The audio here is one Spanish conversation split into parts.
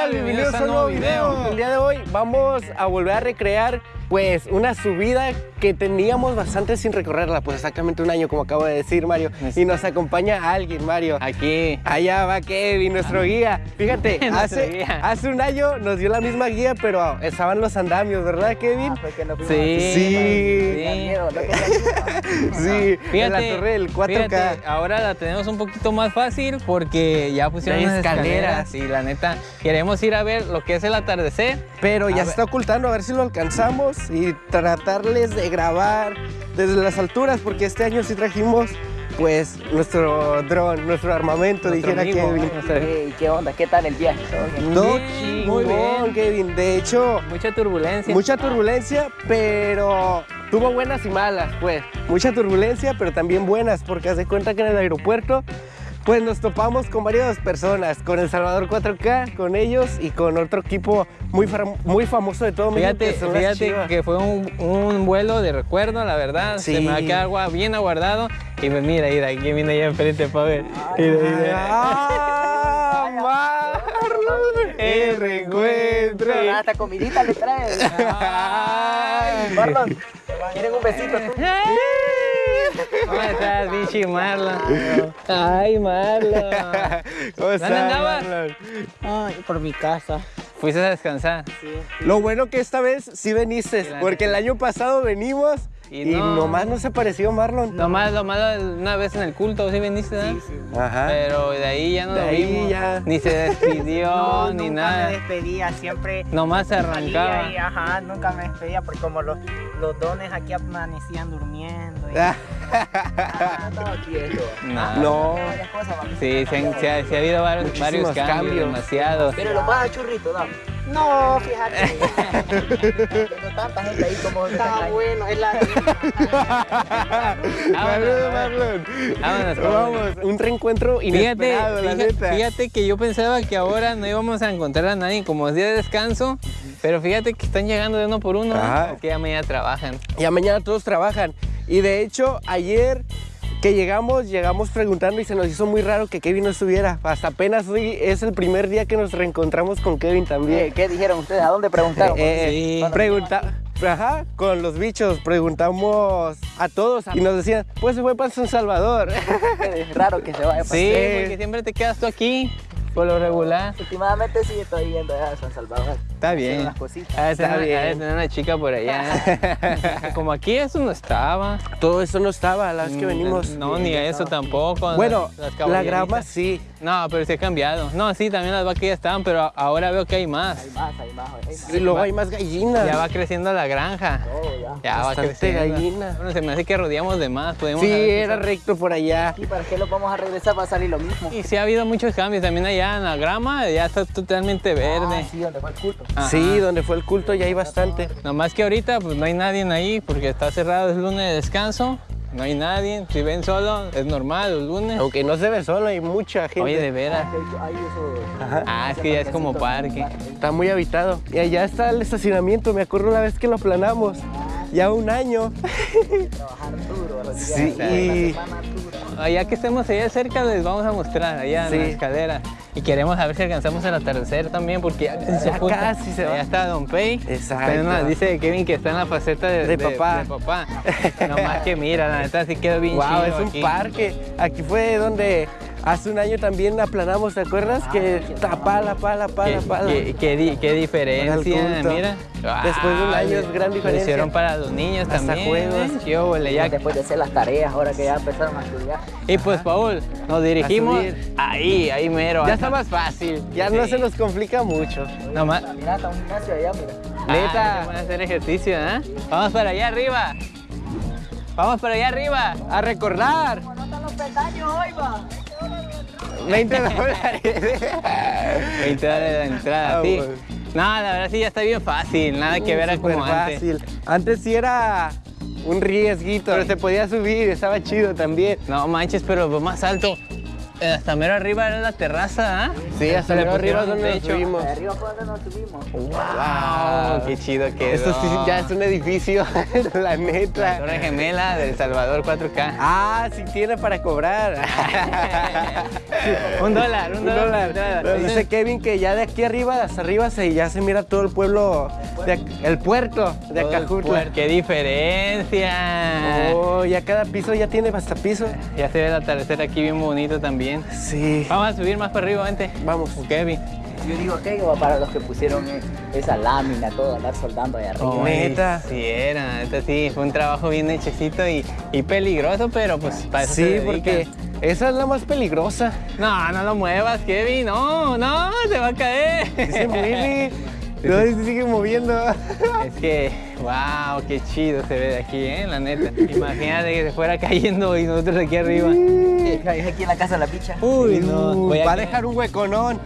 tal? Bienvenidos a un nuevo video. El día de hoy vamos a volver a recrear pues una subida que teníamos bastante sin recorrerla, pues exactamente un año como acabo de decir Mario. Y nos acompaña alguien, Mario. Aquí. Allá va Kevin, nuestro guía. Fíjate, hace, guía. hace un año nos dio la misma guía, pero estaban los andamios, ¿verdad Kevin? Sí. Sí. Sí, Fíjate, en la torre del 4K. fíjate, ahora la tenemos un poquito más fácil porque ya pusieron escaleras. escaleras y la neta queremos ir a ver lo que es el atardecer. Pero ya A se ver. está ocultando, a ver si lo alcanzamos y tratarles de grabar desde las alturas, porque este año sí trajimos pues nuestro dron, nuestro armamento, Nuestro dijera amigo, Kevin. ¿Qué onda? ¿Qué tal el viaje? No, Bien, muy bien. Kevin. De hecho, Mucha turbulencia. mucha turbulencia, pero tuvo buenas y malas, pues. Mucha turbulencia, pero también buenas, porque haz de cuenta que en el aeropuerto, pues nos topamos con varias personas, con El Salvador 4K, con ellos y con otro equipo muy, fam- muy famoso de todo México, Fíjate, que fíjate que fue un, un vuelo de recuerdo, la verdad. Se me va a quedar agua bien aguardado. Y pues mira, mira, aquí viene allá enfrente para ver. Mira, mira. ¡Ah, Marlon! ¡El reencuentro! Ah, Hasta comidita le traes. Marlon, ¿quieren un besito tú? ¿Cómo estás, bichi Marlon? Ay, Marlon. ¿Cómo estás, andabas? Marlon? Ay, por mi casa. Fuiste a descansar. Lo bueno que esta vez sí veniste, Sí, porque el año pasado venimos Y y, no. nomás no se apareció Marlon. Nomás lo malo una vez en el culto, ¿sí viniste? ¿verdad? Ajá. Pero de ahí ya no De lo ahí vimos. ya. Ni se despidió, ni nunca nada. me despedía, siempre Nomás se arrancaba. y, ajá, nunca me despedía porque como los, los dones aquí amanecían durmiendo. y- Ah, Ah, quieto. No. no. Varias cosas, papi. Sí, se, han- se ha, se ha habido varios, cambios, cambios. demasiados. Pero lo a churrito, dame. No, fíjate. Tengo tanta gente ahí como Está bueno, es la Saludos, Marlon. Vámonos, Vamos, un reencuentro Fíjate, inesperado, la fíjate, fíjate que yo pensaba que ahora no íbamos a encontrar a nadie como es día de descanso, pero fíjate que están llegando de uno por uno, Ajá. porque ya mañana trabajan. Ya mañana todos trabajan. Y de hecho, ayer que llegamos, llegamos preguntando y se nos hizo muy raro que Kevin no estuviera. Hasta apenas hoy es el primer día que nos reencontramos con Kevin también. ¿Qué, qué dijeron ustedes? ¿A dónde preguntaron? Eh, Sí. Bueno, Pregunta, ajá, con los bichos, preguntamos a todos y nos decían, pues se fue para San Salvador. Es raro que se vaya para Sí, Sí. porque siempre te quedas tú aquí, por lo regular. Últimamente sí estoy allá a San Salvador. Está bien. unas cositas. De Está bien. tener una chica por allá. Como aquí eso no estaba. Todo eso no estaba la vez que venimos. No, ni eso tampoco. Bueno, las- las la grama sí. No, pero se ha cambiado. No, sí, también las vacas ya estaban, pero ahora veo que hay más. Hay más, hay más, hay más. Y luego hay más gallinas. Ya va creciendo la granja. Todo ya. Ya va creciendo. gallina. Bueno, se me hace que rodeamos de más. Podemos Sí, era quizás- recto por allá. ¿Y para qué lo vamos a regresar? Va a salir lo mismo. Y sí ha habido muchos cambios. También allá en la grama ya está totalmente verde. Ah, sí, donde fue el culto. Ajá. Sí, donde fue el culto ya hay bastante. Nomás que ahorita pues no hay nadie ahí porque está cerrado, es lunes de descanso. No hay nadie. Si ven solo, es normal, los lunes. Aunque no se ve solo, hay mucha gente. Oye, de veras. Hay eso. Ajá. Ah, es que ya es como parque. Está muy habitado. Y allá está el estacionamiento, me acuerdo una vez que lo planamos. Ya un año. Trabajar duro, los días, Sí, Allá que estemos allá cerca les vamos a mostrar, allá en la escalera. Y queremos a ver si alcanzamos el atardecer también, porque ya casi se Ya casi se va. Allá está Don Pay. Exacto. Dice Kevin que está en la faceta de, De papá. de papá. Nomás que mira, la neta sí quedó bien Wow, chido es un aquí. parque. Aquí fue donde hace un año también aplanamos, ¿te acuerdas? que tapala, pala, Qué, pala, pala. qué- qué di- qué diferencia, mira. Después de un Ah, año es gran Lo diferencia. hicieron para los niños Hasta también. juegos. ¿eh? Qué óvole, ya. Después de hacer las tareas, ahora que ya empezaron a estudiar. Y pues, Paul, nos dirigimos ahí, ahí mero. Ya está más fácil, ya no se nos complica mucho. Nomás, Mira, está un gimnasio allá, mira. Neta. Vamos a hacer ejercicio, ¿eh? Vamos para allá arriba. Vamos para allá arriba. A recordar, No están los peldaños hoy, va. 20 dólares. 20 dólares la entrada, Ah, sí. bueno. No, la verdad sí ya está bien fácil. Nada que ver a Súper como antes. fácil. Antes sí era un riesguito, pero se podía subir, estaba chido también. No manches, pero más alto. eh, Hasta mero arriba era la terraza, ¿ah? Sí, hasta mero arriba donde nos subimos. Arriba fue donde nos subimos. ¡Wow! ¡Qué chido que Esto sí ya es un edificio, la neta. Torre Gemela del Salvador 4K. Ah, sí tiene para cobrar. Un dólar, un Un dólar. Dice Kevin que ya de aquí arriba, hasta arriba, se, ya se mira todo el pueblo, de el puerto de el Acajutla. puer- ¡Qué diferencia! Oh, ya cada piso ya tiene hasta piso. Ya se ve el atardecer aquí bien bonito también. Sí. Vamos a subir más para arriba, vente. Vamos. Kevin. Yo digo aquello para los que pusieron eh, esa lámina, todo, andar soldando allá arriba. Oh. Neta. Sí, era, neta sí. Fue un trabajo bien hechecito y, y peligroso, pero pues para eso Sí, porque esa es la más peligrosa. No, no lo muevas, Kevin. No, no, se va a caer. Se mueve. No, se sigue moviendo. Es que, wow, qué chido se ve de aquí, ¿eh? La neta. Imagínate que se fuera cayendo y nosotros aquí arriba. Eh, Es aquí en la casa de la picha. Uy, no. Voy a, va a caer- dejar un hueconón.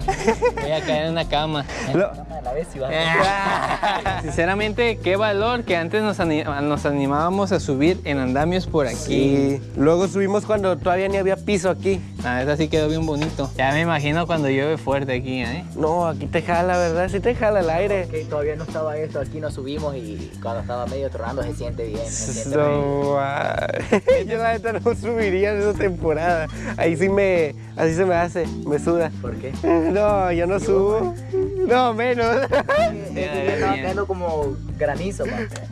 voy a caer en una cama. Lo- Cama de la vez y vas Ah. Sinceramente, qué valor que antes nos, ani- nos animábamos a subir en andamios por aquí. Sí. Luego subimos cuando todavía ni había piso aquí. Ah, esa sí quedó bien bonito. Ya me imagino cuando llueve fuerte aquí, ¿eh? No, aquí te jala, ¿verdad? Sí te jala el aire. Que todavía no estaba esto, aquí nos subimos y cuando estaba medio tronando se siente bien. Se siente bien. Yo la neta no subiría en esa temporada. Ahí sí me, así se me hace, me suda. ¿Por qué? No, yo no subo. No, menos. Estaba cayendo como granizo.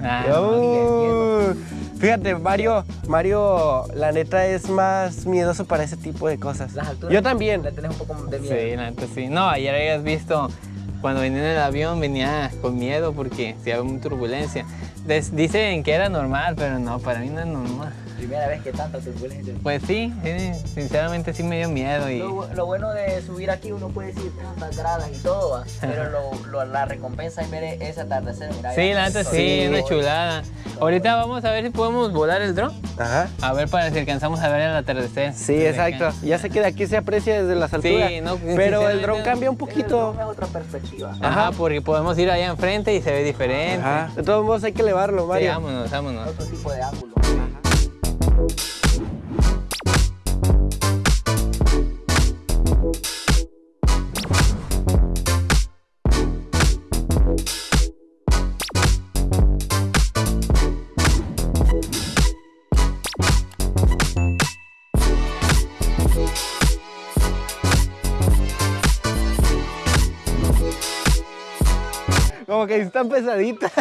Ah, No. Fíjate, Mario, Mario, la neta es más miedoso para ese tipo de cosas. Las alturas. Yo también. Le tenés un poco de miedo. Sí, la neta sí. No, ayer habías visto cuando venía en el avión venía con miedo porque había mucha turbulencia. Dicen que era normal, pero no, para mí no es normal. Primera vez que tanta turbulencia. Pues sí, sí, sinceramente sí me dio miedo y Lo, lo bueno de subir aquí, uno puede decir tantas gradas y todo, va, pero lo, lo- la recompensa es ver ese atardecer. Mira, sí, la neta sí, una chulada. Ahorita vamos a ver si podemos volar el dron. Ajá. A ver para si alcanzamos a ver el atardecer. Sí, exacto. acá. Ya sé que de aquí se aprecia desde las alturas. no, pero el dron cambia un el poquito. dron, Es otra perspectiva. Ajá, Ajá. porque podemos ir allá enfrente y se ve diferente. Ajá. De todos modos hay que elevarlo, Sí, Mario. vámonos, vámonos. Otro tipo de ángulo. Como que están pesaditas.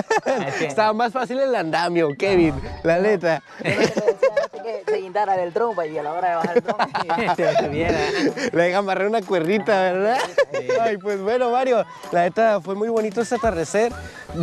que- Estaba más fácil el andamio, Kevin. La neta. Que se guindara del dron pa, y a la hora de bajar el subiera. Le amarré una cuerdita, ¿verdad? Ay, pues bueno, Mario, la neta fue muy bonito este atardecer.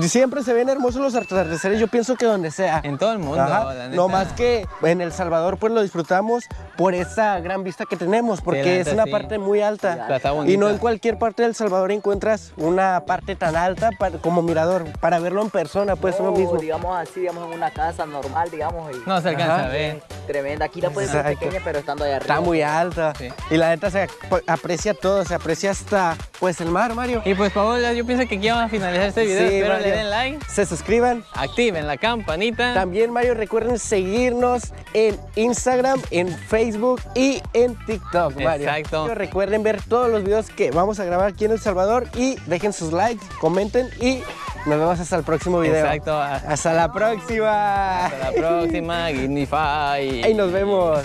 Siempre se ven hermosos los atardeceres, yo pienso que donde sea. En todo el mundo, Ajá. la neta. No más que en El Salvador pues lo disfrutamos por esa gran vista que tenemos, porque es una sí. parte muy alta. Y no en cualquier parte del Salvador encuentras una parte tan alta como mirador, para verlo en persona, pues uno mismo. digamos así, digamos en una casa normal, digamos. Y No se alcanza Ajá. a ver. Tremenda. Aquí la puedes ver pequeña, pero estando allá arriba. Está muy alta. Sí. Y la neta se ap- aprecia todo, se aprecia hasta pues el mar, Mario. Y pues Paola, yo pienso que aquí vamos a finalizar este video. Sí, Espero Mario. le den like, Se suscriban. activen la campanita. También, Mario, recuerden seguirnos en Instagram, en Facebook y en TikTok, Mario. Exacto. Recuerden ver todos los videos que vamos a grabar aquí en El Salvador y dejen sus likes, comenten y nos vemos hasta el próximo video. Exacto. Hasta la próxima. Hasta la próxima, Gignify. Ahí nos vemos.